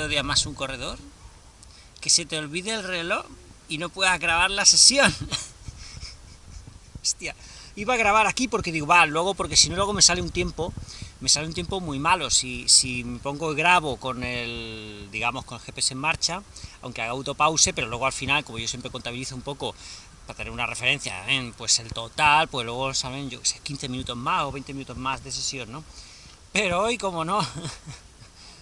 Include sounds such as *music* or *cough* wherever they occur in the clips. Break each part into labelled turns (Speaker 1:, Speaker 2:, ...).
Speaker 1: corredores, ¿sabéis qué es lo que odia más un corredor? Que se te olvide el reloj y no puedas grabar la sesión. *laughs* Hostia, iba a grabar aquí porque digo, va, luego, porque si no luego me sale un tiempo, me sale un tiempo muy malo. Si, si me pongo y grabo con el, digamos, con el GPS en marcha, aunque haga autopause, pero luego al final, como yo siempre contabilizo un poco para tener una referencia en pues el total, pues luego salen, yo sé, 15 minutos más o 20 minutos más de sesión, ¿no? Pero hoy, como no, *laughs*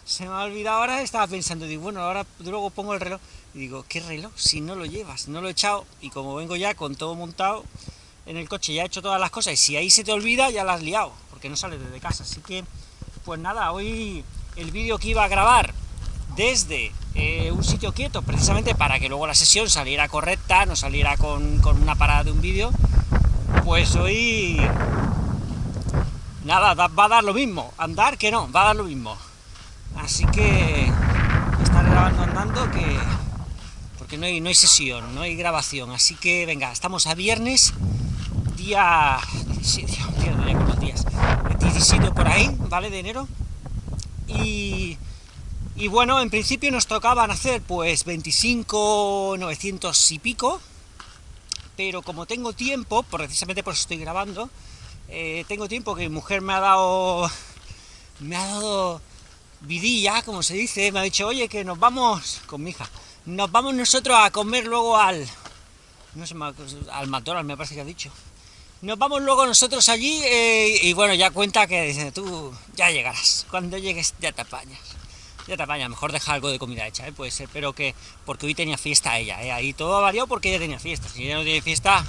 Speaker 1: se me ha olvidado ahora, estaba pensando, digo, bueno, ahora luego pongo el reloj, y digo, ¿qué reloj? Si no lo llevas, no lo he echado, y como vengo ya con todo montado en el coche, ya he hecho todas las cosas, y si ahí se te olvida, ya la has liado, porque no sales desde casa, así que, pues nada, hoy el vídeo que iba a grabar desde eh, un sitio quieto, precisamente para que luego la sesión saliera correcta, no saliera con, con una parada de un vídeo, pues hoy nada, va a dar lo mismo, andar que no, va a dar lo mismo. Así que estar grabando andando que porque no hay, no hay sesión, no hay grabación, así que venga, estamos a viernes, día 17, día, con los días, 17 por ahí, ¿vale? De enero, y, y bueno, en principio nos tocaban hacer pues 25, 900 y pico, pero como tengo tiempo, precisamente por eso estoy grabando, eh, tengo tiempo que mi mujer me ha dado, me ha dado vidilla, como se dice, me ha dicho, oye, que nos vamos, con mi hija, nos vamos nosotros a comer luego al, no sé, al McDonald's me parece que ha dicho, nos vamos luego nosotros allí eh, y bueno, ya cuenta que dice, tú ya llegarás, cuando llegues ya te apañas, ya te apañas, mejor deja algo de comida hecha, ¿eh? puede ser, pero que, porque hoy tenía fiesta ella, ¿eh? ahí todo ha variado porque ella tenía fiesta, si ella no tiene fiesta,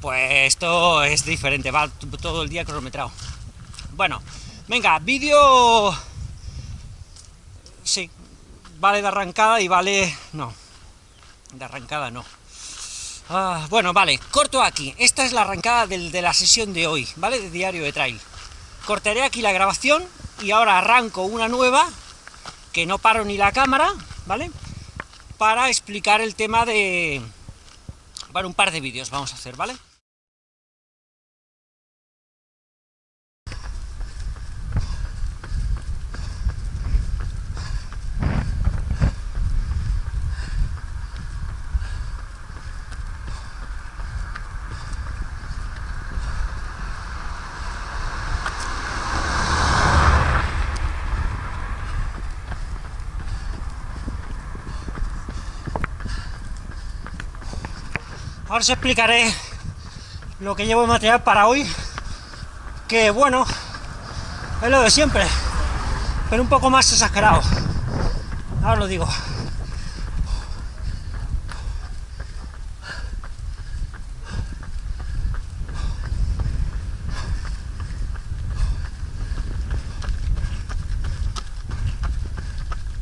Speaker 1: pues esto es diferente, va todo el día cronometrado. Bueno, venga, vídeo... Sí, vale de arrancada y vale... no, de arrancada no. Ah, bueno, vale, corto aquí. Esta es la arrancada de la sesión de hoy, ¿vale? De diario de trail. Cortaré aquí la grabación y ahora arranco una nueva, que no paro ni la cámara, ¿vale? Para explicar el tema de... Bueno, un par de vídeos vamos a hacer, ¿vale? Os explicaré lo que llevo de material para hoy, que bueno, es lo de siempre, pero un poco más exagerado. Ahora lo digo.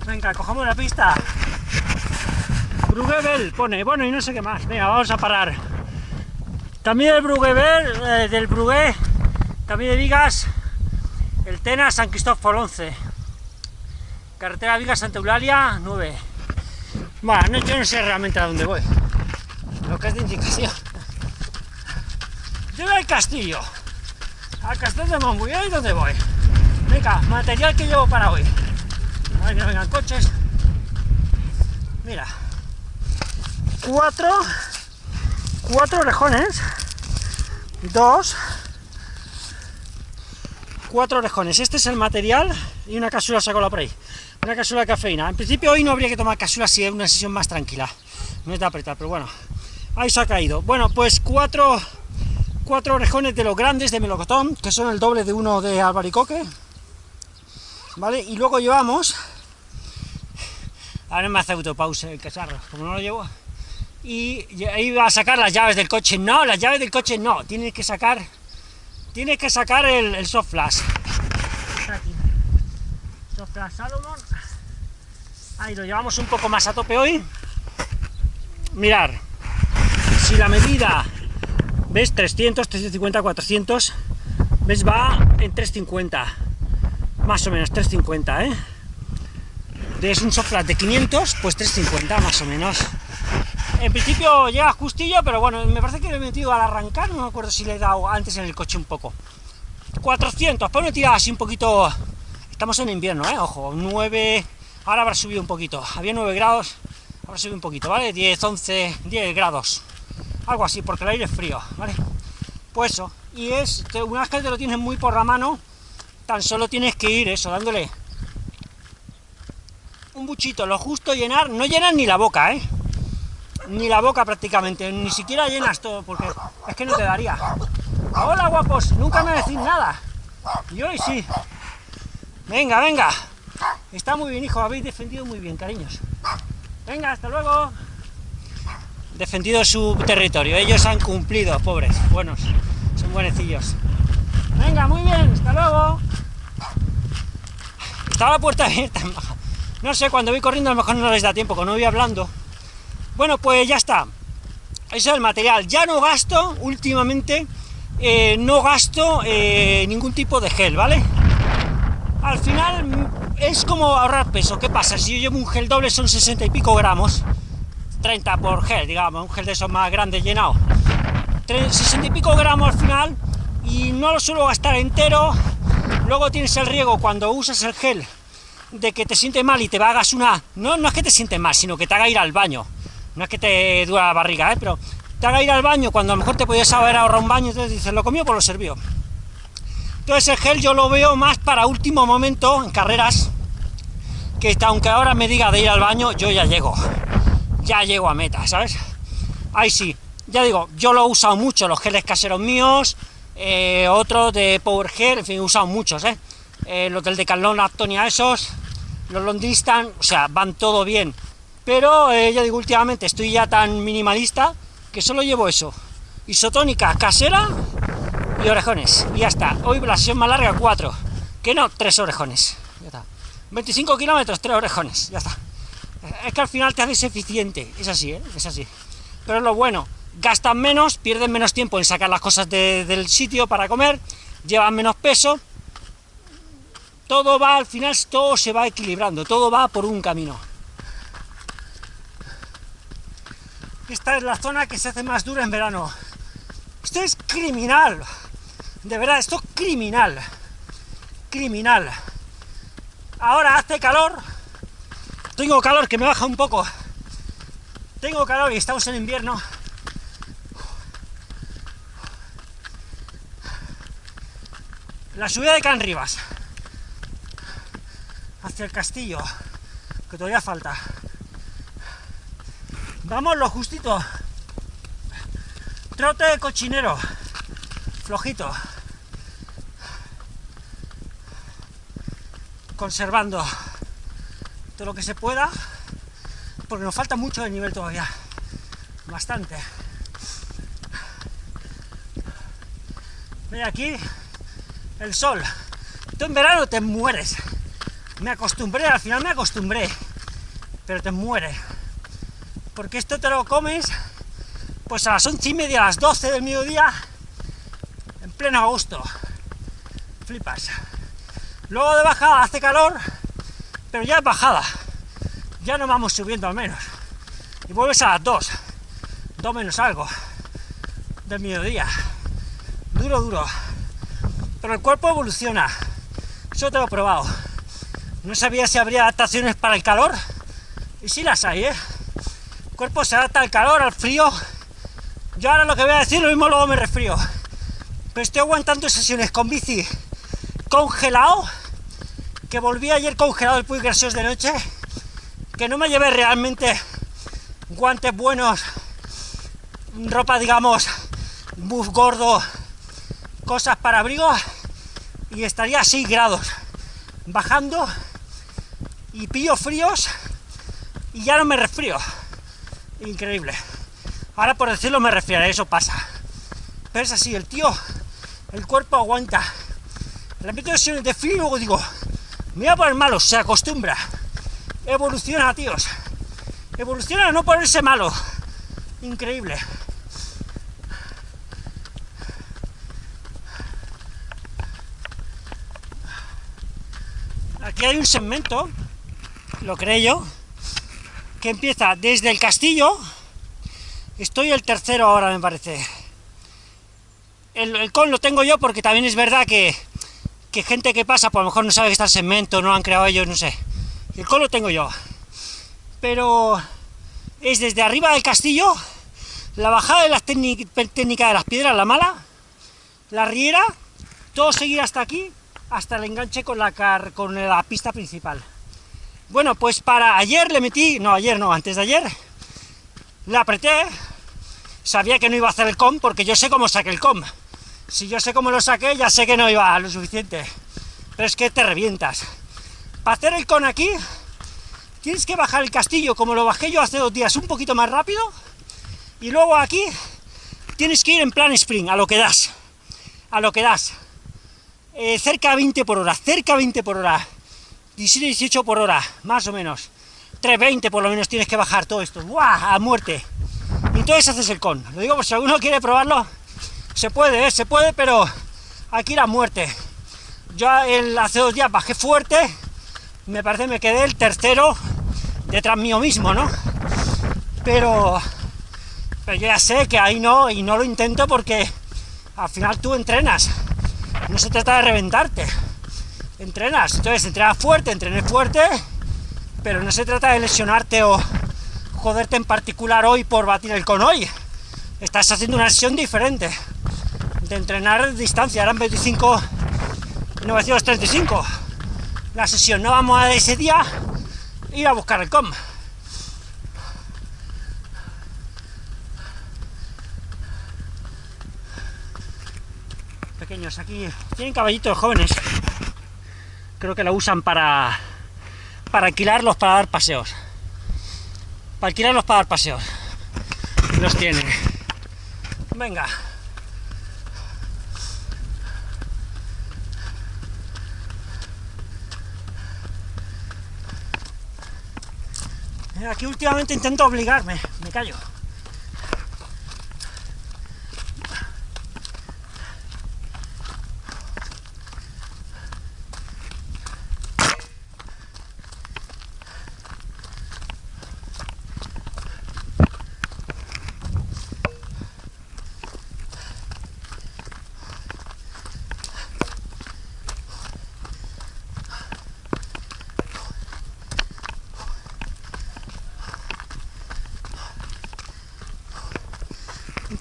Speaker 1: Venga, cojamos la pista. Brugebel pone, bueno, y no sé qué más. Venga, vamos a parar. También el Brugebel, eh, del Brugué, también de Vigas, el Tena San Cristóbal 11. Carretera Vigas Santa Eulalia 9. Bueno, yo no sé realmente a dónde voy. Lo que es de indicación. Yo voy al castillo. Al castillo de Montbullón y dónde voy. Venga, material que llevo para hoy. A ver que vengan coches. Mira cuatro, cuatro orejones, dos, cuatro orejones. Este es el material y una cápsula saco por ahí. Una cápsula cafeína. En principio hoy no habría que tomar cápsula si es una sesión más tranquila. No es de apretar, pero bueno. Ahí se ha caído. Bueno, pues cuatro, cuatro orejones de los grandes de melocotón, que son el doble de uno de albaricoque. ¿Vale? Y luego llevamos... Ahora me hace autopause el cacharro, como no lo llevo y va a sacar las llaves del coche. No, las llaves del coche no, tienes que sacar, tienes que sacar el, soft flash. Soft flash Salomon. Ahí lo llevamos un poco más a tope hoy. Mirar, si la medida, ves 300, 350, 400, ves va en 350, más o menos 350, ¿eh? Es un soft flash de 500, pues 350 más o menos. En principio llega justillo, pero bueno, me parece que lo he metido al arrancar, no me acuerdo si le he dado antes en el coche un poco. 400, pues una tirada así un poquito Estamos en invierno, ¿eh? Ojo, 9... Ahora habrá subido un poquito. Había 9 grados, ahora subido un poquito, ¿vale? 10, 11, 10 grados. Algo así, porque el aire es frío, ¿vale? Pues eso. Y es, una vez que te lo tienes muy por la mano, tan solo tienes que ir eso, dándole un buchito, lo justo llenar, no llenas ni la boca, ¿eh? Ni la boca prácticamente, ni siquiera llenas todo, porque es que no te daría. Hola guapos, nunca me decís nada. Y hoy sí. Venga, venga. Está muy bien, hijo, habéis defendido muy bien, cariños. Venga, hasta luego. Defendido su territorio, ellos han cumplido, pobres, buenos, son buenecillos. Venga, muy bien, hasta luego. Está la puerta abierta, *laughs* no sé, cuando voy corriendo a lo mejor no les da tiempo, cuando voy hablando. Bueno, pues ya está. Eso es el material. Ya no gasto, últimamente, eh, no gasto eh, ningún tipo de gel, ¿vale? Al final es como ahorrar peso. ¿Qué pasa? Si yo llevo un gel doble son 60 y pico gramos, 30 por gel, digamos, un gel de esos más grandes llenado. 60 y pico gramos al final, y no lo suelo gastar entero. Luego tienes el riego cuando usas el gel de que te sientes mal y te hagas una... No, no es que te sientes mal, sino que te haga ir al baño. No es que te dura la barriga, ¿eh? pero te haga ir al baño cuando a lo mejor te podías haber ahorrado un baño, entonces dices, lo comió, pues lo sirvió. Entonces el gel yo lo veo más para último momento, en carreras, que aunque ahora me diga de ir al baño, yo ya llego. Ya llego a meta, ¿sabes? Ahí sí, ya digo, yo lo he usado mucho, los geles caseros míos, eh, otros de Power Gel, en fin, he usado muchos, ¿eh? eh los del Decathlon Aptonia esos, los Londistan, o sea, van todo bien, pero eh, ya digo, últimamente estoy ya tan minimalista que solo llevo eso, isotónica casera y orejones, y ya está, hoy la sesión más larga, 4, que no, 3 orejones, ya está, 25 kilómetros, 3 orejones, ya está, es que al final te haces eficiente, es así, ¿eh? es así, pero lo bueno, gastan menos, pierden menos tiempo en sacar las cosas del sitio para comer, llevan menos peso, todo va, al final todo se va equilibrando, todo va por un camino. Esta es la zona que se hace más dura en verano. Esto es criminal, de verdad, esto es criminal, criminal. Ahora hace calor, tengo calor que me baja un poco, tengo calor y estamos en invierno, la subida de Can Rivas hacia el castillo, que todavía falta. Vamos lo justito. Trote de cochinero, flojito. Conservando todo lo que se pueda, porque nos falta mucho de nivel todavía. Bastante. Ve aquí el sol. Tú en verano te mueres. Me acostumbré, al final me acostumbré, pero te muere. Porque esto te lo comes, pues a las once y media, a las 12 del mediodía, en pleno agosto. Flipas. Luego de bajada hace calor, pero ya es bajada. Ya no vamos subiendo al menos. Y vuelves a las 2, 2 menos algo, del mediodía. Duro, duro pero el cuerpo evoluciona. Eso te lo he probado. No sabía si habría adaptaciones para el calor, y sí las hay, ¿eh? Cuerpo se adapta al calor, al frío. Yo ahora lo que voy a decir, lo mismo luego me resfrío. Pero estoy aguantando sesiones con bici congelado, que volví ayer congelado el Puy Gracios de noche, que no me llevé realmente guantes buenos, ropa, digamos, buff gordo, cosas para abrigo y estaría a 6 grados, bajando y pillo fríos y ya no me resfrío. Increíble. Ahora por decirlo me resfriaré, eso pasa. Pero es así, el tío, el cuerpo aguanta. La meto sesiones de frío y luego digo, me voy a poner malo, se acostumbra. Evoluciona, tíos. Evoluciona a no ponerse malo. Increíble. Aquí hay un segmento, lo creo yo, que empieza desde el castillo, estoy el tercero ahora me parece. El, con lo tengo yo porque también es verdad que, que gente que pasa, pues a lo mejor no sabe que está el segmento, no lo han creado ellos, no sé. El con lo tengo yo. Pero es desde arriba del castillo, la bajada de las técnicas de las piedras, la mala, la riera, todo seguir hasta aquí, hasta el enganche con la, car con la pista principal. Bueno, pues para ayer le metí, no, ayer no, antes de ayer, le apreté, sabía que no iba a hacer el com, porque yo sé cómo saqué el com. Si yo sé cómo lo saqué, ya sé que no iba a lo suficiente. Pero es que te revientas. Para hacer el con aquí, tienes que bajar el castillo, como lo bajé yo hace dos días, un poquito más rápido, y luego aquí tienes que ir en plan sprint, a lo que das, a lo que das. Eh, cerca a 20 por hora, cerca a 20 por hora, 17, 18 por hora, más o menos. 320 por lo menos tienes que bajar todo esto, ¡buah! a muerte. Y entonces haces el con. Lo digo por si alguno quiere probarlo, se puede, ¿eh? se puede, pero aquí la muerte. Yo el, hace dos días bajé fuerte, me parece me quedé el tercero detrás mío mismo, ¿no? Pero, pero yo ya sé que ahí no, y no lo intento porque al final tú entrenas, no se trata de reventarte, entrenas, entonces entrenas fuerte, entrené fuerte, pero no se trata de lesionarte o joderte en particular hoy por batir el con hoy, estás haciendo una sesión diferente, de entrenar distancia, eran 25, 935, la sesión, no vamos a ese día ir a buscar el com. Pequeños, aquí tienen caballitos jóvenes, creo que lo usan para, para alquilarlos para dar paseos. Para alquilarlos para dar paseos. Los tienen. Venga. Aquí últimamente intento obligarme, me callo.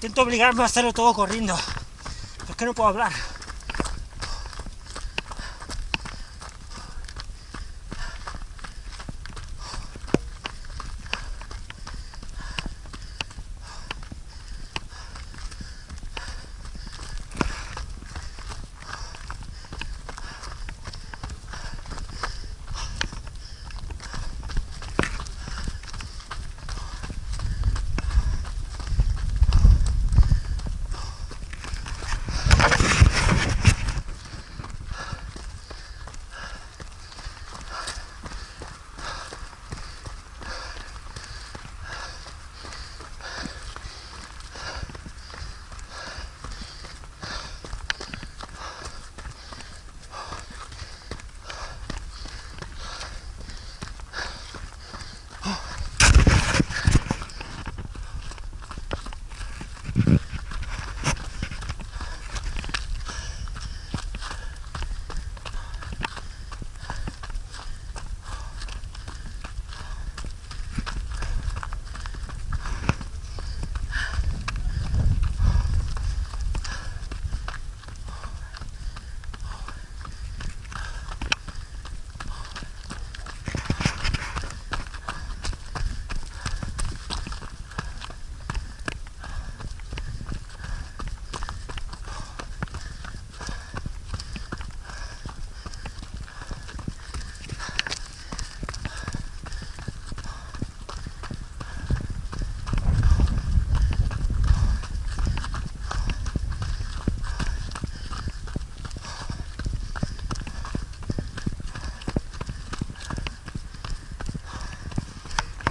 Speaker 1: Intento obligarme a hacerlo todo corriendo. Es que no puedo hablar.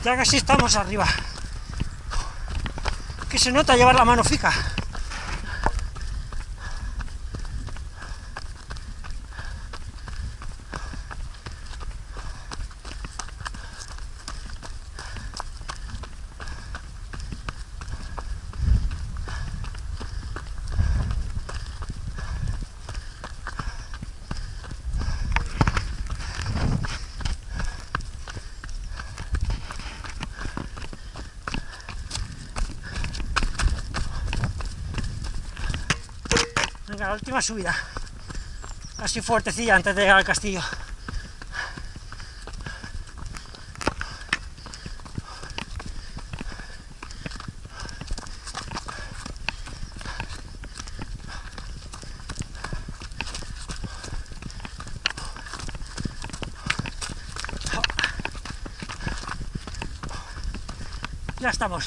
Speaker 1: Ya casi estamos arriba. Que se nota llevar la mano fija. La última subida. Así fuertecilla antes de llegar al castillo. Ya estamos.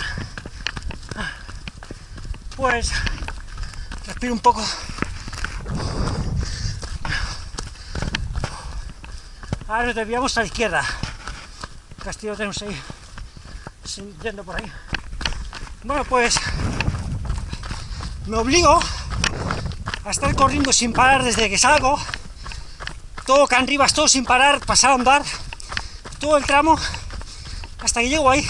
Speaker 1: Pues respiro un poco. Ahora nos desviamos a la izquierda. Castillo tenemos ahí, yendo por ahí. Bueno, pues me obligo a estar corriendo sin parar desde que salgo. Todo Can Rivas, todo sin parar, pasar a andar, todo el tramo, hasta que llego ahí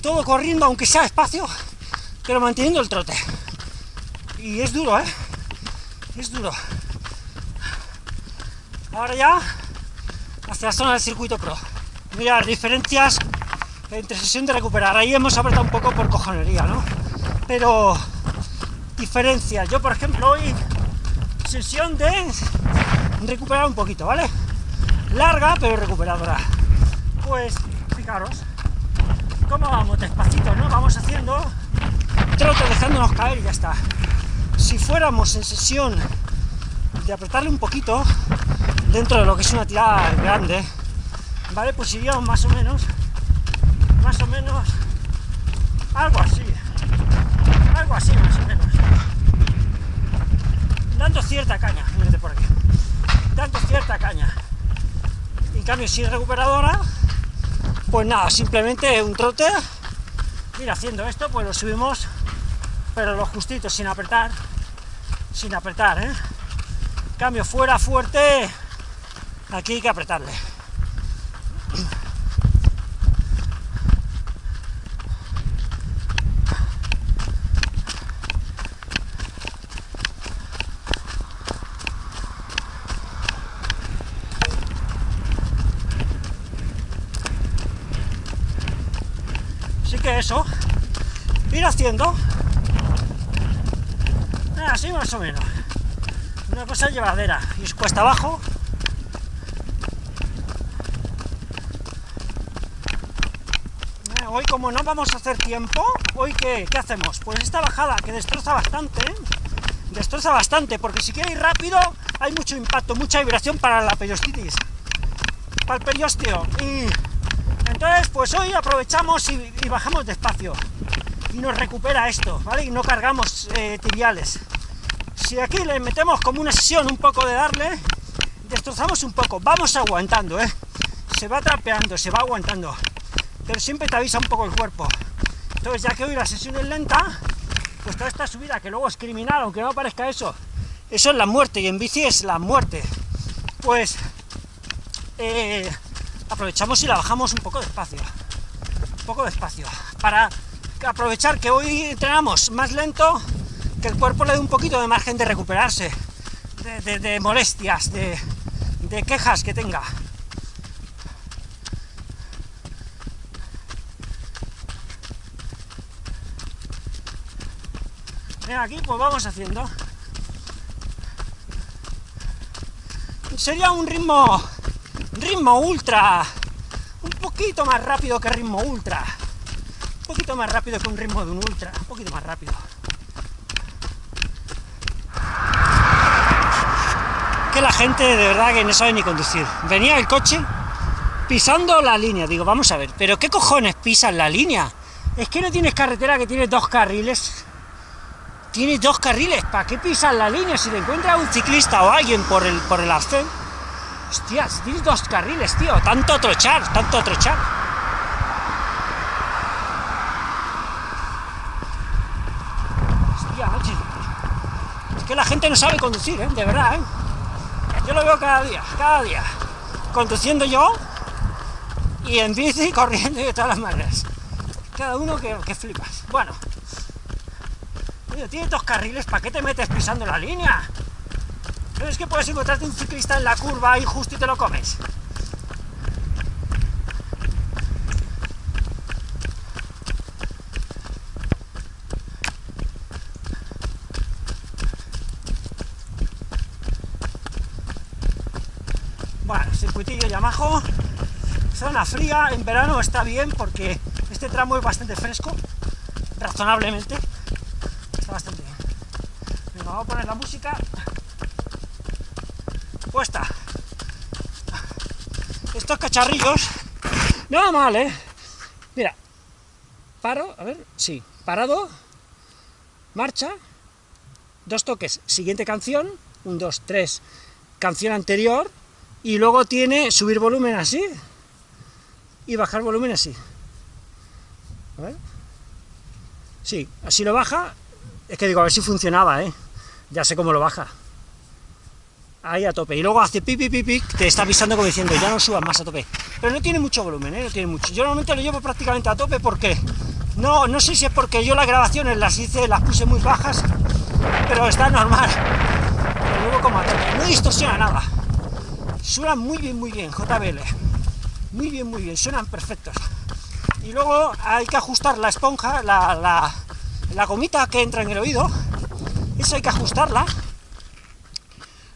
Speaker 1: todo corriendo, aunque sea espacio, pero manteniendo el trote. Y es duro, ¿eh? Es duro. Ahora ya, hacia la zona del circuito pro. Mirar diferencias entre sesión de recuperar. Ahí hemos apretado un poco por cojonería, ¿no? Pero diferencias. Yo, por ejemplo, hoy sesión de recuperar un poquito, ¿vale? Larga, pero recuperadora. Pues, fijaros, ¿Cómo vamos? Despacito, ¿no? Vamos haciendo trote, dejándonos caer y ya está. Si fuéramos en sesión de apretarle un poquito, dentro de lo que es una tirada grande, ¿vale? Pues iríamos más o menos, más o menos, algo así, algo así más o menos. Dando cierta caña, mírate por aquí, dando cierta caña. En cambio, si es recuperadora, pues nada, simplemente un trote, ir haciendo esto, pues lo subimos, pero lo justito, sin apretar, sin apretar, ¿eh? Cambio fuera fuerte, aquí hay que apretarle. eso, ir haciendo así más o menos. Una cosa llevadera y es cuesta abajo. Eh, hoy como no vamos a hacer tiempo, hoy qué, hacemos? Pues esta bajada que destroza bastante, destroza bastante, porque si quiere ir rápido hay mucho impacto, mucha vibración para la periostitis, para el periósteo, y entonces, pues hoy aprovechamos y, bajamos despacio, y nos recupera esto, ¿vale? Y no cargamos eh, tibiales. Si aquí le metemos como una sesión un poco de darle, destrozamos un poco, vamos aguantando, ¿eh? Se va trapeando, se va aguantando, pero siempre te avisa un poco el cuerpo. Entonces, ya que hoy la sesión es lenta, pues toda esta subida, que luego es criminal, aunque no parezca eso, eso es la muerte, y en bici es la muerte. Pues... Eh, aprovechamos y la bajamos un poco despacio, un poco despacio, para aprovechar que hoy entrenamos más lento, que el cuerpo le dé un poquito de margen de recuperarse, de, molestias, de, de quejas que tenga. Aquí pues vamos haciendo. Sería un ritmo ritmo ultra, un poquito más rápido que ritmo ultra, un poquito más rápido que un ritmo de un ultra, un poquito más rápido. Que la gente de verdad que no sabe ni conducir. Venía el coche pisando la línea, digo, vamos a ver, pero ¿qué cojones pisan la línea? Es que no tienes carretera que tiene dos carriles, tienes dos carriles, ¿para qué pisan la línea? Si le encuentra un ciclista o alguien por el, por el arcén, Hostias, tienes dos carriles, tío. Tanto trochar, tanto trochar. Hostia, noche. Es que la gente no sabe conducir, ¿eh? De verdad, ¿eh? Yo lo veo cada día, cada día. Conduciendo yo y en bici, *laughs* corriendo y de todas las maneras. Cada uno que, que flipas. Bueno. Tío, tiene dos carriles, ¿para qué te metes pisando la línea? Pero es que puedes encontrarte un ciclista en la curva y justo y te lo comes. Bueno, circuitillo Yamaha, zona fría, en verano está bien porque este tramo es bastante fresco, razonablemente. Vamos a poner la música. Puesta. Estos cacharrillos, no va mal, ¿eh? Mira, paro, a ver, sí, parado, marcha, dos toques, siguiente canción, un, dos, tres, canción anterior, y luego tiene subir volumen así, y bajar volumen así. A ver. Sí, así lo baja, es que digo, a ver si funcionaba, ¿eh? Ya sé cómo lo baja. Ahí a tope. Y luego hace pipi pipi, te está avisando como diciendo, ya no subas más a tope. Pero no tiene mucho volumen, ¿eh? No tiene mucho. Yo normalmente lo llevo prácticamente a tope porque... No, no sé si es porque yo las grabaciones las hice, las puse muy bajas, pero está normal. Lo llevo como a tope. No distorsiona nada. Suena muy bien, muy bien, JBL. Muy bien, muy bien, suenan perfectos. Y luego hay que ajustar la esponja, la, la gomita que entra en el oído, esa hay que ajustarla.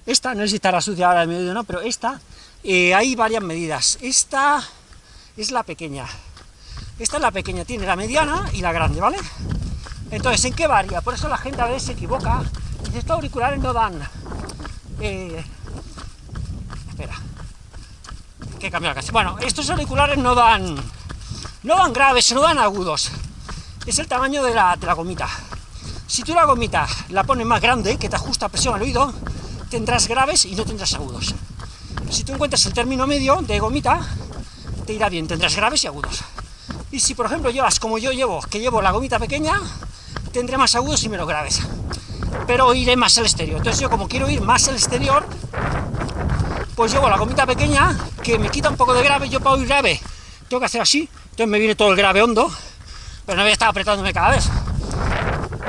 Speaker 1: Esta, no sé si estará sucia ahora el oído no, pero esta, eh, hay varias medidas. Esta es la pequeña. Esta es la pequeña, tiene la mediana y la grande, ¿vale? Entonces, ¿en qué varía? Por eso la gente a veces se equivoca. Dice, estos auriculares no dan... Eh, espera. Que cambiar casi. Bueno, estos auriculares no dan... No dan graves, no dan agudos. Es el tamaño de la, de la gomita. Si tú la gomita la pones más grande, que te ajusta presión al oído, tendrás graves y no tendrás agudos. Si tú encuentras el término medio de gomita, te irá bien, tendrás graves y agudos. Y si, por ejemplo, llevas como yo llevo, que llevo la gomita pequeña, tendré más agudos y menos graves. Pero oiré más el exterior. Entonces yo, como quiero oír más el exterior, pues llevo la gomita pequeña, que me quita un poco de grave, yo para oír grave tengo que hacer así, entonces me viene todo el grave hondo, pero no voy a estar apretándome cada vez.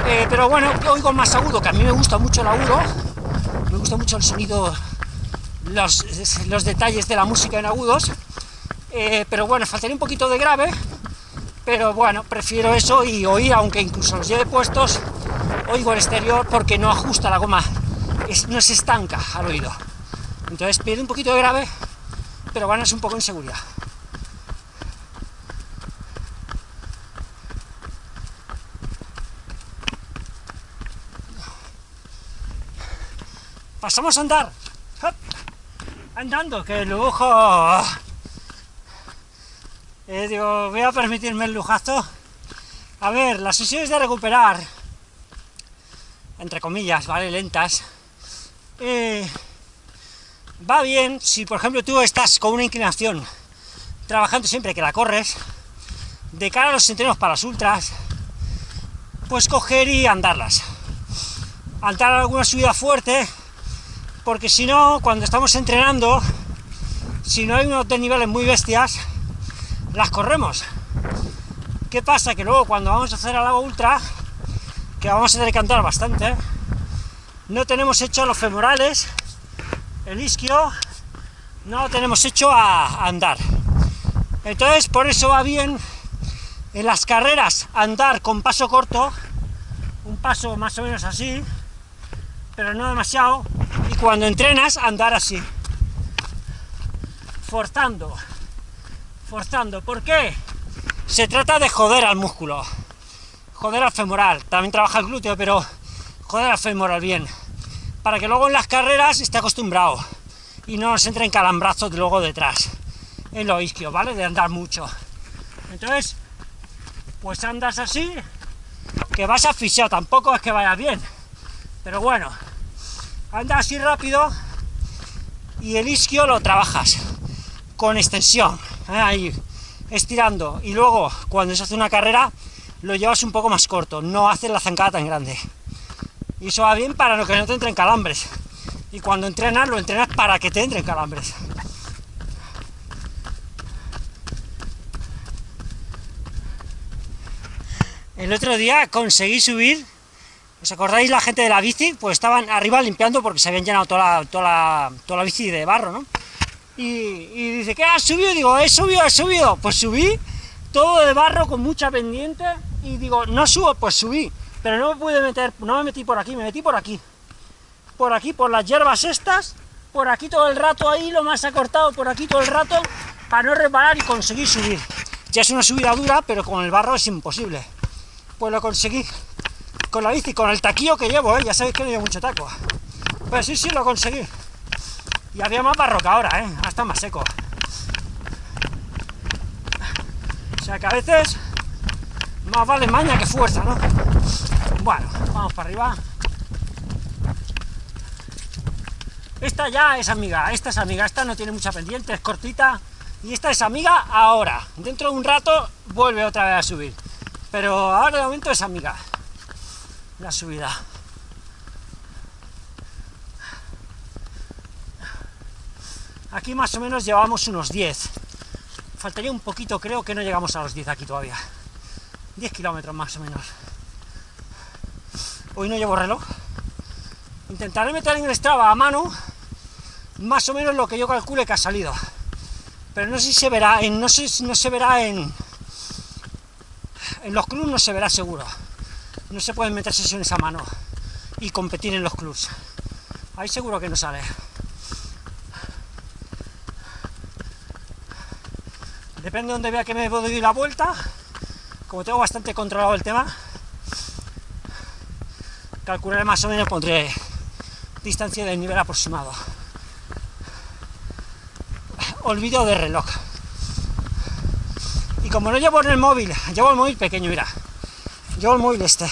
Speaker 1: Eh, pero bueno, oigo más agudo, que a mí me gusta mucho el agudo, me gusta mucho el sonido, los, los detalles de la música en agudos, eh, pero bueno, faltaría un poquito de grave, pero bueno, prefiero eso y oír, aunque incluso los lleve puestos, oigo el exterior porque no ajusta la goma, no se estanca al oído. Entonces pierde un poquito de grave, pero ganas un poco en seguridad. Pasamos a andar. Andando, que el lujo... Eh, digo, voy a permitirme el lujazo. A ver, las sesiones de recuperar, entre comillas, ¿vale? Lentas. Eh, va bien si, por ejemplo, tú estás con una inclinación, trabajando siempre que la corres, de cara a los entrenos para las ultras, pues coger y andarlas. Andar alguna subida fuerte, porque si no, cuando estamos entrenando, si no hay unos de niveles muy bestias, las corremos. ¿Qué pasa? Que luego cuando vamos a hacer al agua ultra, que vamos a tener que andar bastante, no tenemos hecho los femorales, el isquio, no lo tenemos hecho a andar. Entonces, por eso va bien en las carreras andar con paso corto, un paso más o menos así, pero no demasiado, y cuando entrenas, andar así, forzando, forzando. ¿Por qué? Se trata de joder al músculo, joder al femoral, también trabaja el glúteo, pero joder al femoral bien, para que luego en las carreras esté acostumbrado. Y no nos entre en calambrazos de luego detrás, en lo isquio, ¿vale? De andar mucho. Entonces, pues andas así, que vas asfixiado, tampoco es que vaya bien, pero bueno, anda así rápido y el isquio lo trabajas con extensión, ¿eh? ahí, estirando, y luego cuando se hace una carrera lo llevas un poco más corto, no haces la zancada tan grande. Y eso va bien para que no te entren calambres. Y cuando entrenas, lo entrenas para que te entren calambres. El otro día conseguí subir, ¿os acordáis la gente de la bici? Pues estaban arriba limpiando porque se habían llenado toda la, toda toda la bici de barro, ¿no? Y, dice, ¿qué has subido? Digo, he subido, he subido. Pues subí, todo de barro con mucha pendiente, y digo, no subo, pues subí. Pero no me pude meter, no me metí por aquí, me metí por aquí. Por aquí, por las hierbas estas, por aquí todo el rato, ahí lo más acortado, por aquí todo el rato, para no reparar y conseguir subir. Ya es una subida dura, pero con el barro es imposible. Pues lo conseguí con la bici, con el taquillo que llevo, ¿eh? ya sabéis que no llevo mucho taco. Pues sí, sí, lo conseguí. Y había más barro que ahora, ¿eh? hasta más seco. O sea que a veces más vale maña que fuerza, ¿no? Bueno, vamos para arriba. Esta ya es amiga, esta es amiga, esta no tiene mucha pendiente, es cortita, y esta es amiga ahora. Dentro de un rato vuelve otra vez a subir. Pero ahora de momento es amiga. La subida. Aquí más o menos llevamos unos 10. Faltaría un poquito, creo que no llegamos a los 10 aquí todavía. 10 kilómetros más o menos. Hoy no llevo reloj. Intentaré meter en el Strava a mano más o menos lo que yo calcule que ha salido. Pero no sé si se verá, en, no, sé, no se verá en... En los clubs no se verá seguro. No se pueden meter sesiones a mano y competir en los clubs. Ahí seguro que no sale. Depende de donde vea que me doy la vuelta, como tengo bastante controlado el tema, calcularé más o menos, pondré distancia del nivel aproximado. Olvido de reloj. Y como no llevo en el móvil, llevo el móvil pequeño, mira. El móvil este.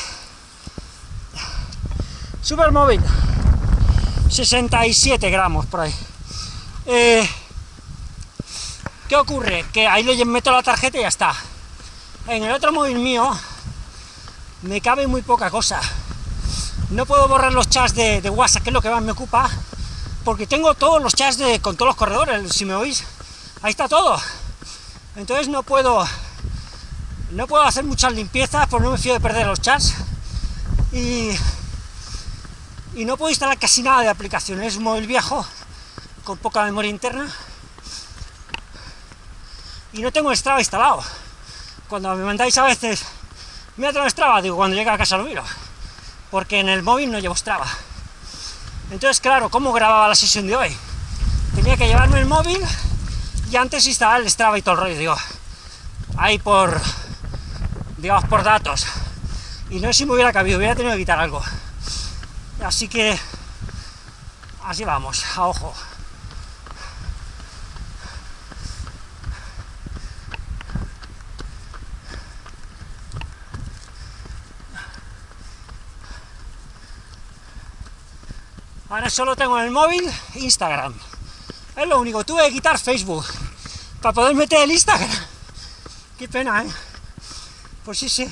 Speaker 1: Super móvil. 67 gramos por ahí. Eh, ¿Qué ocurre? Que ahí le meto la tarjeta y ya está. En el otro móvil mío me cabe muy poca cosa. No puedo borrar los chats de, WhatsApp, que es lo que más me ocupa, porque tengo todos los chats de, con todos los corredores, si me oís, ahí está todo. Entonces no puedo no puedo hacer muchas limpiezas, porque no me fío de perder los chats. Y, y no puedo instalar casi nada de aplicaciones, es un móvil viejo, con poca memoria interna y no tengo Strava instalado. Cuando me mandáis a veces, mira tengo Strava, digo, cuando llega a casa lo miro, porque en el móvil no llevo Strava. Entonces, claro, ¿cómo grababa la sesión de hoy? Tenía que llevarme el móvil y antes instalar el Strava y todo el rollo, digo, ahí por, digamos, por datos. Y no sé si me hubiera cabido, hubiera tenido que quitar algo. Así que, así vamos, a ojo. Ahora solo tengo en el móvil Instagram. Es lo único, tuve que quitar Facebook para poder meter el Instagram. Qué pena, ¿eh? Pues sí, sí.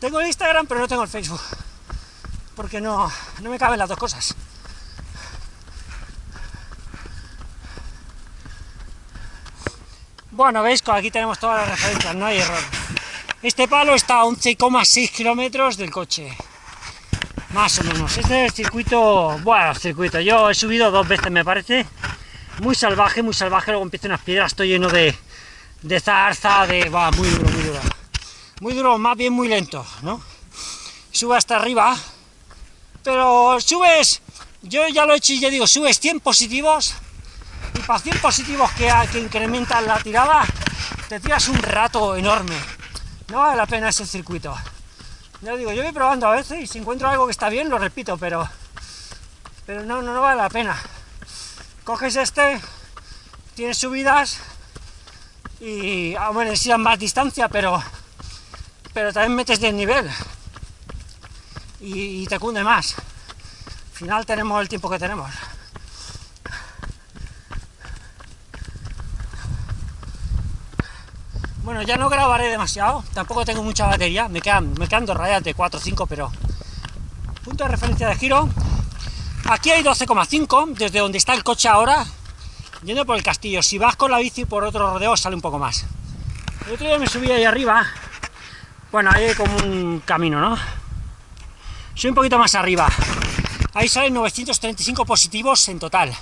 Speaker 1: Tengo el Instagram, pero no tengo el Facebook. Porque no, no me caben las dos cosas. Bueno, veis, aquí tenemos todas las referencias, no hay error. Este palo está a 11,6 kilómetros del coche. Más o menos. Este es el circuito, bueno, circuito. Yo he subido dos veces, me parece. Muy salvaje, muy salvaje. Luego empiezan unas piedras, estoy lleno de, de zarza, de... va, muy duro, muy duro. Muy duro, más bien muy lento, ¿no? Sube hasta arriba, pero subes, yo ya lo he hecho y ya digo, subes 100 positivos, y para 100 positivos que, que incrementan la tirada, te tiras un rato enorme. No vale la pena ese circuito. Ya digo, yo voy probando a veces y si encuentro algo que está bien, lo repito, pero pero no, no, vale la pena. Coges este, tienes subidas y, bueno, a más distancia, pero pero también metes de nivel y, y te cunde más. Al final tenemos el tiempo que tenemos. Bueno, ya no grabaré demasiado, tampoco tengo mucha batería, me quedan, me quedan dos rayas de 4 o 5, pero... Punto de referencia de giro. Aquí hay 12,5, desde donde está el coche ahora, yendo por el castillo. Si vas con la bici por otro rodeo, sale un poco más. El otro día me subí ahí arriba, bueno, ahí hay como un camino, ¿no? Soy un poquito más arriba. Ahí salen 935 positivos en total.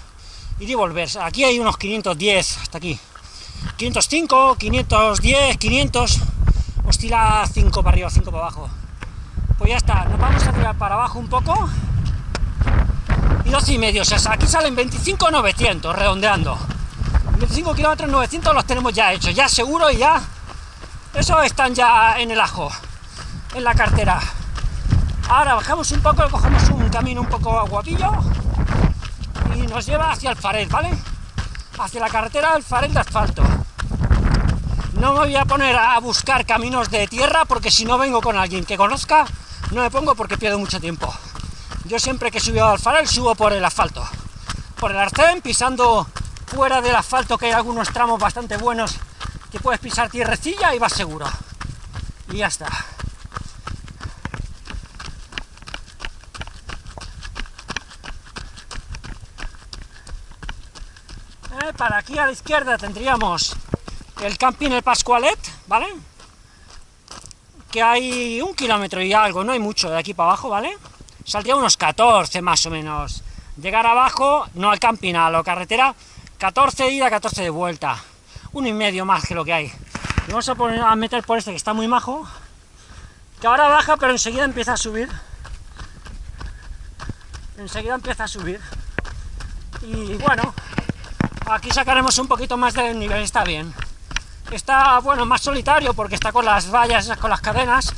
Speaker 1: Y de volver. Aquí hay unos 510, hasta aquí. 505, 510, 500, oscila 5 para arriba, 5 para abajo. Pues ya está, nos vamos a tirar para abajo un poco y 12 y medio. O sea, aquí salen 25,900, redondeando. 25 kilómetros 900 los tenemos ya hechos, ya seguro y ya... Eso están ya en el ajo, en la cartera. Ahora bajamos un poco, cogemos un camino un poco guapillo y nos lleva hacia el farel, ¿vale? Hacia la carretera del farel de asfalto. No me voy a poner a buscar caminos de tierra porque si no vengo con alguien que conozca, no me pongo porque pierdo mucho tiempo. Yo siempre que he subido al farel subo por el asfalto, por el arcén, pisando fuera del asfalto, que hay algunos tramos bastante buenos que puedes pisar tierrecilla y vas seguro. Y ya está. Eh, para aquí a la izquierda tendríamos el camping El Pascualet, ¿vale? Que hay un kilómetro y algo, no hay mucho de aquí para abajo, ¿vale? Saldría unos 14 más o menos. Llegar abajo, no al camping, a la carretera, 14 de ida, 14 de vuelta. Uno y medio más que lo que hay. Vamos a, poner, a meter por este que está muy majo, que ahora baja, pero enseguida empieza a subir. Enseguida empieza a subir. Y bueno, aquí sacaremos un poquito más del nivel, está bien. Está, bueno, más solitario porque está con las vallas, con las cadenas.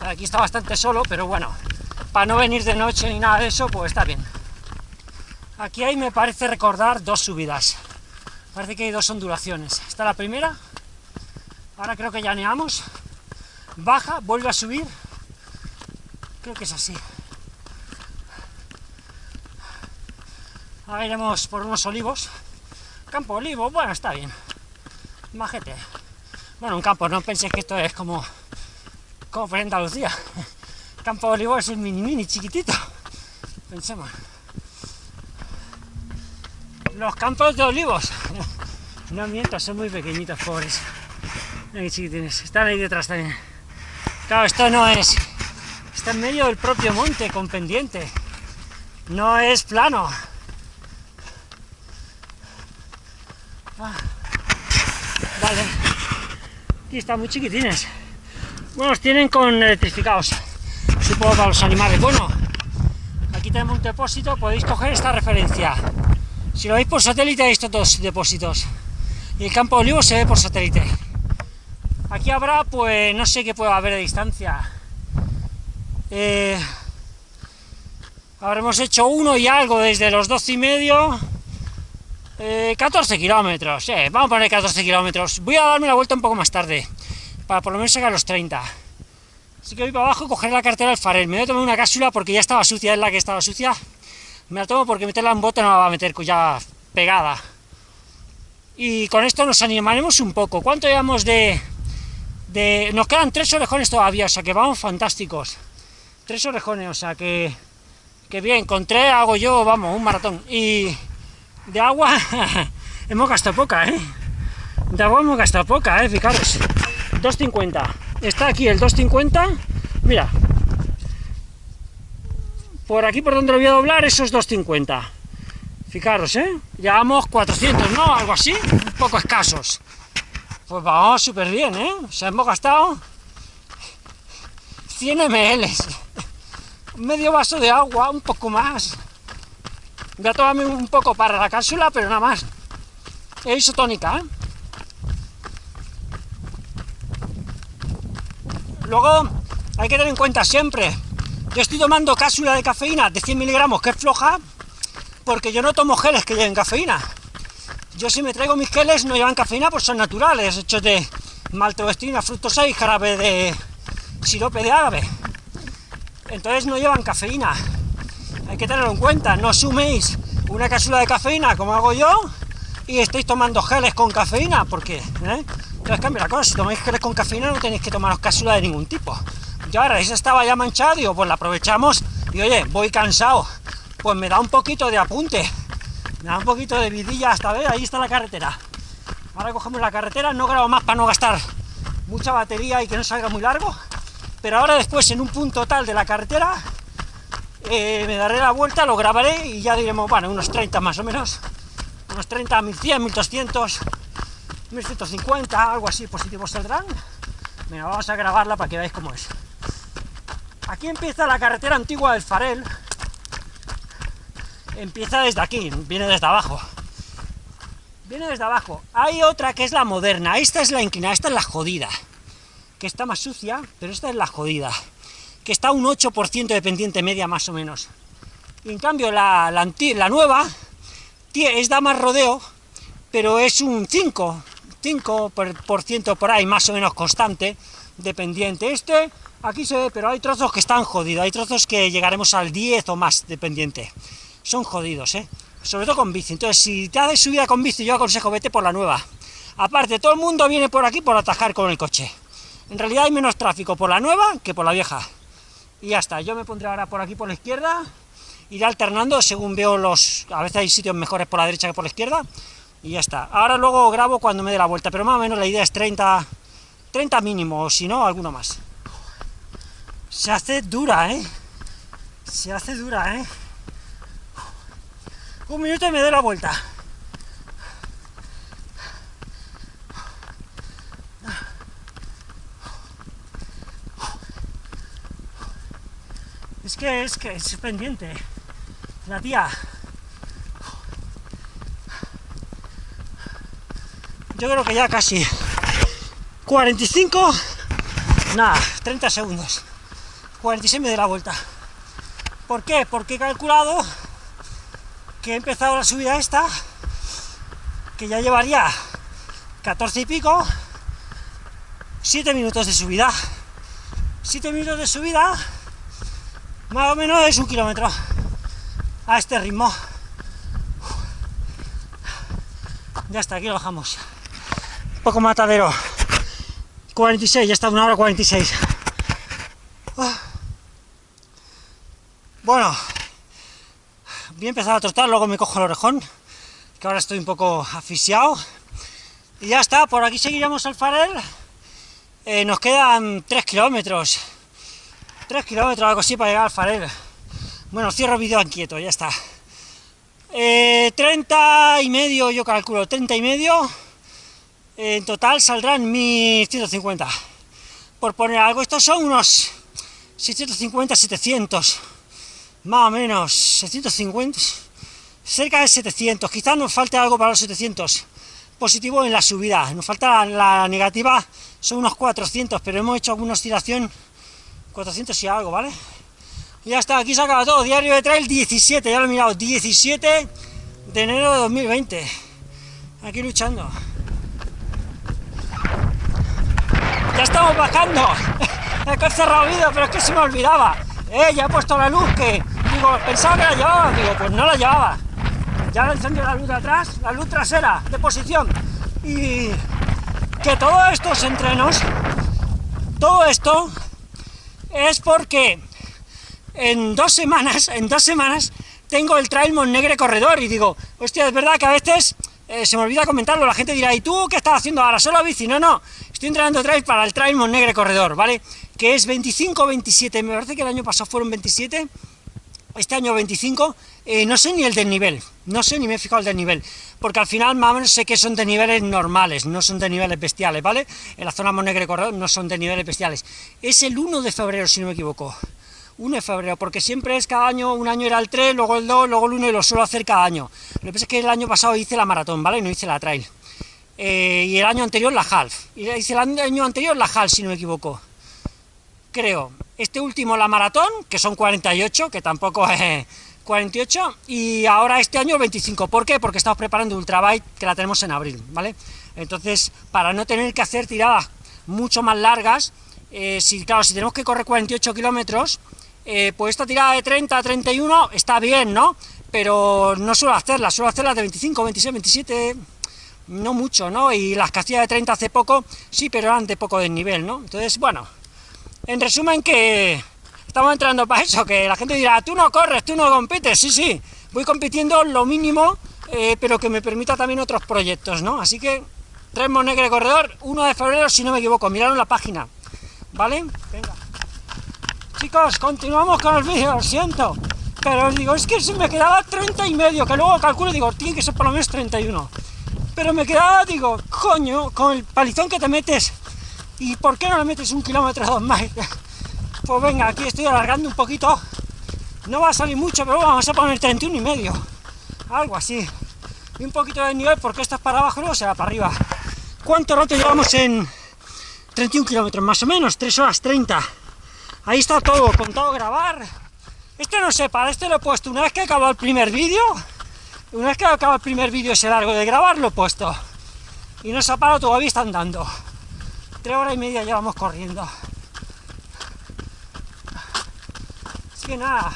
Speaker 1: Aquí está bastante solo, pero bueno, para no venir de noche ni nada de eso, pues está bien. Aquí hay, me parece recordar, dos subidas. Parece que hay dos ondulaciones. Está la primera, ahora creo que llaneamos, baja, vuelve a subir, creo que es así. Ahora iremos por unos olivos. Campo olivo, bueno, está bien majete. Bueno, un campo, no penséis que esto es como, como por Andalucía. *laughs* Campo olivo es el mini mini chiquitito. Pensemos. Los campos de olivos. No miento, son muy pequeñitos, pobres. Aquí chiquitines. Están ahí detrás también. Claro, esto no es... Está en medio del propio monte, con pendiente. No es plano. Ah. Vale. Aquí están muy chiquitines. Bueno, los tienen con electrificados. Supongo para los animales. Bueno, aquí tenemos un depósito, podéis coger esta referencia. Si lo veis por satélite, hay estos dos depósitos. Y el campo de olivo se ve por satélite. Aquí habrá, pues, no sé qué puede haber de distancia. Eh, habremos hecho uno y algo desde los 12 y medio 14 eh, kilómetros, eh, vamos a poner 14 kilómetros. Voy a darme la vuelta un poco más tarde, para por lo menos sacar los 30. Así que voy para abajo coger la cartera del farel. Me voy a tomar una cápsula porque ya estaba sucia, es la que estaba sucia. Me la tomo porque meterla en bote no la va a meter ya pegada. Y con esto nos animaremos un poco. ¿Cuánto llevamos de, de...? Nos quedan tres orejones todavía, o sea que vamos fantásticos. Tres orejones, o sea que... Que bien, con tres hago yo, vamos, un maratón. Y de agua *laughs* hemos gastado poca, ¿eh? De agua hemos gastado poca, ¿eh? Fijaros. 2.50. Está aquí el 2.50. Mira. Por aquí por donde lo voy a doblar, esos 2.50. Fijaros, ¿eh? Llevamos 400, ¿no? Algo así. Un poco escasos. Pues vamos súper bien, ¿eh? O sea, hemos gastado 100 ml. Medio vaso de agua, un poco más. Voy a tomarme un poco para la cápsula, pero nada más. Es isotónica, ¿eh? Luego, hay que tener en cuenta siempre, yo estoy tomando cápsula de cafeína de 100 miligramos, que es floja, porque yo no tomo geles que lleven cafeína. Yo si me traigo mis geles no llevan cafeína, pues son naturales, hechos de maltodextrina, fructosa y jarabe de sirope de árabe. Entonces no llevan cafeína hay que tenerlo en cuenta, no suméis una cápsula de cafeína como hago yo y estáis tomando geles con cafeína, porque ¿eh? entonces cambia la cosa, si tomáis geles con cafeína no tenéis que tomaros cápsula de ningún tipo. Y ahora, ese estaba ya manchado, digo, pues la aprovechamos y oye, voy cansado, pues me da un poquito de apunte, me da un poquito de vidilla hasta ver, ahí está la carretera. Ahora cogemos la carretera, no grabo más para no gastar mucha batería y que no salga muy largo, pero ahora después en un punto tal de la carretera eh, me daré la vuelta, lo grabaré y ya diremos, bueno, unos 30 más o menos, unos 30, 1100, 1200, 1150, algo así, positivos saldrán. Venga, vamos a grabarla para que veáis cómo es. Aquí empieza la carretera antigua del Farel, empieza desde aquí, viene desde abajo. Viene desde abajo. Hay otra que es la moderna, esta es la inclinada, esta es la jodida. Que está más sucia, pero esta es la jodida. Que está un 8% de pendiente media más o menos. En cambio la, la, nueva es da más rodeo, pero es un 5, 5% por ahí más o menos constante de pendiente. Este aquí se ve, pero hay trozos que están jodidos, hay trozos que llegaremos al 10 o más de pendiente. Son jodidos, ¿eh? Sobre todo con bici. Entonces, si te haces subida con bici, yo aconsejo vete por la nueva. Aparte, todo el mundo viene por aquí por atajar con el coche. En realidad hay menos tráfico por la nueva que por la vieja. Y ya está, yo me pondré ahora por aquí por la izquierda, iré alternando según veo los... a veces hay sitios mejores por la derecha que por la izquierda, y ya está. Ahora luego grabo cuando me dé la vuelta, pero más o menos la idea es 30, 30 mínimo, o si no, alguno más. Se hace dura, ¿eh? Se hace dura, ¿eh? Un minuto y me doy la vuelta. Es que es que es pendiente. La tía. Yo creo que ya casi 45, nada, 30 segundos. 46 me doy la vuelta. ¿Por qué? Porque he calculado que he empezado la subida esta, que ya llevaría 14 y pico, 7 minutos de subida. 7 minutos de subida, más o menos es un kilómetro a este ritmo. Ya está, aquí lo bajamos. Un poco matadero. 46, ya está una hora 46. Ah. Bueno, voy a empezar a trotar, luego me cojo el orejón, que ahora estoy un poco asfixiado. Y ya está, por aquí seguiremos al Farel. Eh, nos quedan 3 kilómetros. 3 kilómetros, algo así, para llegar al Farel. Bueno, cierro el vídeo inquieto, ya está. 30 eh, y medio, yo calculo, 30 y medio. En total saldrán 1150. Por poner algo, estos son unos 650, 700. Más o menos, 650. Cerca de 700. Quizás nos falte algo para los 700. Positivo en la subida. Nos falta la, negativa, son unos 400, pero hemos hecho alguna oscilación 400 y algo, ¿vale? ya está, aquí se acaba todo, diario de trail 17, ya lo he mirado, 17 de enero de 2020, aquí luchando. Ya estamos bajando, *laughs* he cerrado el vídeo, pero es que se me olvidaba, eh, ya he puesto la luz que, digo, pensaba que la llevaba, digo, pues no la llevaba, ya le encendido la luz de atrás, la luz trasera, de posición, y que todos estos entrenos, todo esto, es porque en dos semanas, en dos semanas, tengo el Trail Negre Corredor, y digo, hostia, es verdad que a veces eh, se me olvida comentarlo, la gente dirá, ¿y tú qué estás haciendo ahora? ¿Solo bici? No, no, estoy entrenando trail para el Trail Negre Corredor, ¿vale? Que es 25-27, me parece que el año pasado fueron 27, este año 25, eh, no sé ni el del nivel, no sé ni me he fijado el del nivel, porque al final más o menos sé que son de niveles normales, no son de niveles bestiales, ¿vale? En la zona Monegre Corredor no son de niveles bestiales. Es el 1 de febrero, si no me equivoco. 1 de febrero, porque siempre es cada año, un año era el 3, luego el 2, luego el 1 y lo suelo hacer cada año. Lo que pasa es que el año pasado hice la maratón, ¿vale? No hice la trail. Eh, y el año anterior la half. Y hice el año anterior la half, si no me equivoco. Creo. Este último la maratón, que son 48, que tampoco es 48, y ahora este año 25. ¿Por qué? Porque estamos preparando Ultrabike, que la tenemos en abril, ¿vale? Entonces, para no tener que hacer tiradas mucho más largas, eh, si, claro, si tenemos que correr 48 kilómetros, eh, pues esta tirada de 30 a 31 está bien, ¿no? Pero no suelo hacerla, suelo hacerla de 25, 26, 27, no mucho, ¿no? Y las que hacía de 30 hace poco, sí, pero eran de poco desnivel, ¿no? Entonces, bueno, en resumen que estamos entrando para eso, que la gente dirá, tú no corres, tú no compites, sí, sí, voy compitiendo lo mínimo, eh, pero que me permita también otros proyectos, ¿no? Así que, Tres Negre Corredor, 1 de febrero, si no me equivoco, miraron la página, ¿vale? Venga. Chicos, continuamos con el vídeo, lo siento. Pero os digo, es que si me quedaba 30 y medio, que luego calculo, digo, tiene que ser por lo menos 31. Pero me quedaba, digo, coño, con el palizón que te metes, ¿y por qué no le metes un kilómetro dos más? Pues venga, aquí estoy alargando un poquito, No va a salir mucho, pero vamos a poner 31 y medio. Algo así. Y un poquito de nivel porque esto es para abajo, luego se va para arriba. ¿Cuánto rato llevamos en 31 kilómetros? Más o menos, 3 horas 30. Ahí está todo, contado grabar. Este no sé, para este lo he puesto una vez que acabado el primer vídeo. Una vez que acaba el primer vídeo ese largo de grabar, lo he puesto. Y no se ha parado, todavía está andando. Tres horas y media llevamos corriendo. Así que nada,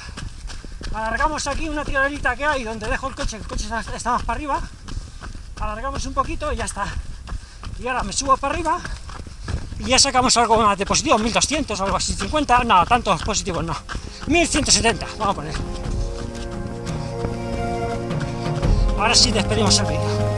Speaker 1: alargamos aquí una tirolita que hay donde dejo el coche, el coche está más para arriba. Alargamos un poquito y ya está. Y ahora me subo para arriba y ya sacamos algo más de positivo, 1200 o algo así, 50, nada, tantos positivos no. 1170, vamos a poner. Ahora sí despedimos el vídeo.